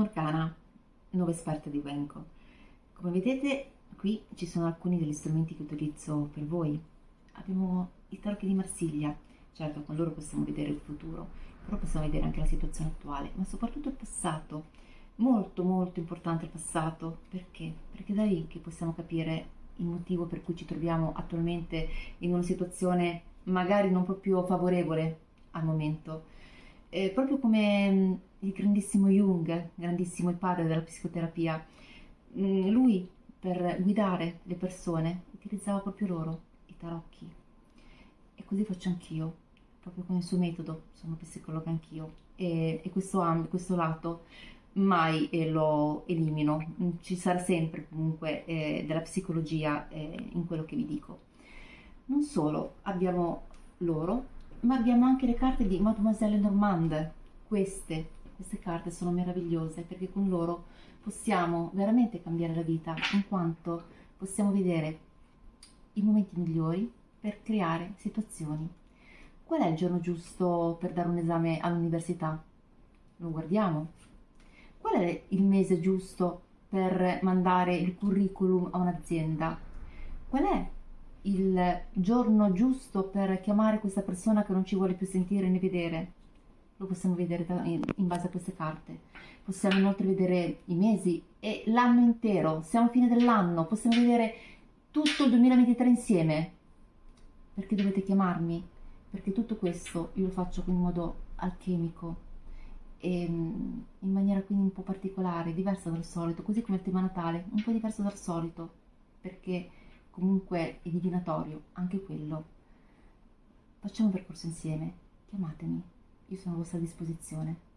Morcana, nuova esperta di Wenko. Come vedete qui ci sono alcuni degli strumenti che utilizzo per voi. Abbiamo i tarocchi di Marsiglia, certo con loro possiamo vedere il futuro, però possiamo vedere anche la situazione attuale, ma soprattutto il passato. Molto molto importante il passato, perché? Perché da lì che possiamo capire il motivo per cui ci troviamo attualmente in una situazione magari non proprio favorevole al momento. Eh, proprio come il grandissimo Jung, grandissimo il padre della psicoterapia, mm, lui per guidare le persone utilizzava proprio loro, i tarocchi. E così faccio anch'io, proprio con il suo metodo, sono psicologa anch'io. E, e questo, questo lato mai eh, lo elimino, ci sarà sempre comunque eh, della psicologia eh, in quello che vi dico. Non solo, abbiamo loro, ma abbiamo anche le carte di Mademoiselle Normande, queste queste carte sono meravigliose perché con loro possiamo veramente cambiare la vita in quanto possiamo vedere i momenti migliori per creare situazioni. Qual è il giorno giusto per dare un esame all'università? Lo guardiamo. Qual è il mese giusto per mandare il curriculum a un'azienda? Qual è il giorno giusto per chiamare questa persona che non ci vuole più sentire né vedere? Lo possiamo vedere in base a queste carte. Possiamo inoltre vedere i mesi e l'anno intero, siamo a fine dell'anno, possiamo vedere tutto il 2023 insieme. Perché dovete chiamarmi? Perché tutto questo io lo faccio in modo alchemico e in maniera quindi un po' particolare, diversa dal solito, così come il tema natale, un po' diverso dal solito, perché comunque è divinatorio, anche quello. Facciamo un percorso insieme, chiamatemi io sono a vostra disposizione.